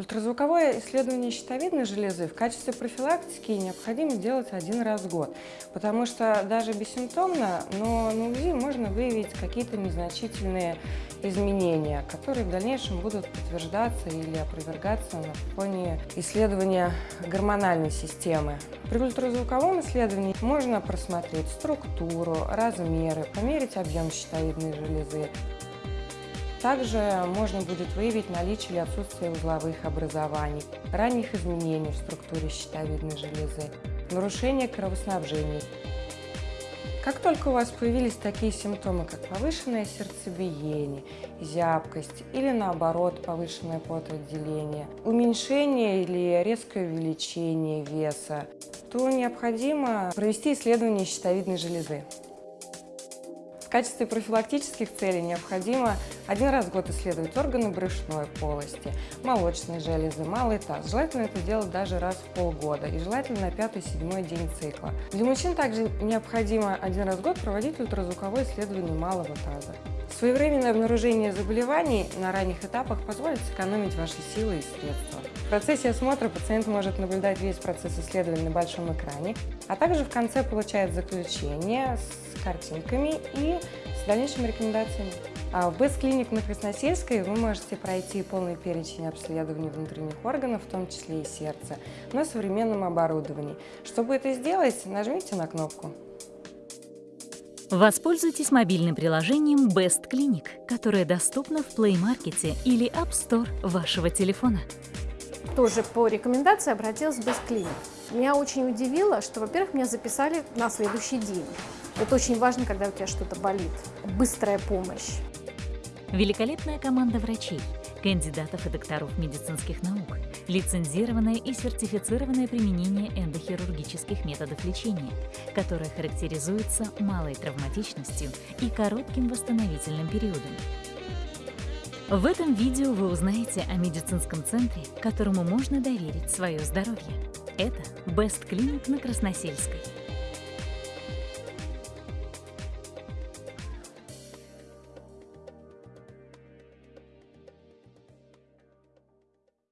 Ультразвуковое исследование щитовидной железы в качестве профилактики необходимо делать один раз в год, потому что даже бессимптомно, но на УЗИ можно выявить какие-то незначительные изменения, которые в дальнейшем будут подтверждаться или опровергаться на фоне исследования гормональной системы. При ультразвуковом исследовании можно просмотреть структуру, размеры, померить объем щитовидной железы, также можно будет выявить наличие или отсутствие узловых образований, ранних изменений в структуре щитовидной железы, нарушение кровоснабжения. Как только у вас появились такие симптомы, как повышенное сердцебиение, зябкость или наоборот повышенное потоотделение, уменьшение или резкое увеличение веса, то необходимо провести исследование щитовидной железы. В качестве профилактических целей необходимо один раз в год исследовать органы брюшной полости, молочной железы, малый таз. Желательно это делать даже раз в полгода и желательно на пятый-седьмой день цикла. Для мужчин также необходимо один раз в год проводить ультразвуковое исследование малого таза. Своевременное обнаружение заболеваний на ранних этапах позволит сэкономить ваши силы и средства. Процессе осмотра пациент может наблюдать весь процесс исследования на большом экране, а также в конце получает заключение с картинками и с дальнейшими рекомендациями. А в Clinic на Красносельской вы можете пройти полный перечень обследований внутренних органов, в том числе и сердца, на современном оборудовании. Чтобы это сделать, нажмите на кнопку. Воспользуйтесь мобильным приложением Best Clinic, которое доступно в Play Market или App Store вашего телефона. Тоже по рекомендации обратилась в Clinic. Меня очень удивило, что, во-первых, меня записали на следующий день. Это очень важно, когда у тебя что-то болит. Быстрая помощь. Великолепная команда врачей, кандидатов и докторов медицинских наук, лицензированное и сертифицированное применение эндохирургических методов лечения, которое характеризуется малой травматичностью и коротким восстановительным периодом. В этом видео вы узнаете о медицинском центре, которому можно доверить свое здоровье. Это Best Clinic на Красносельской.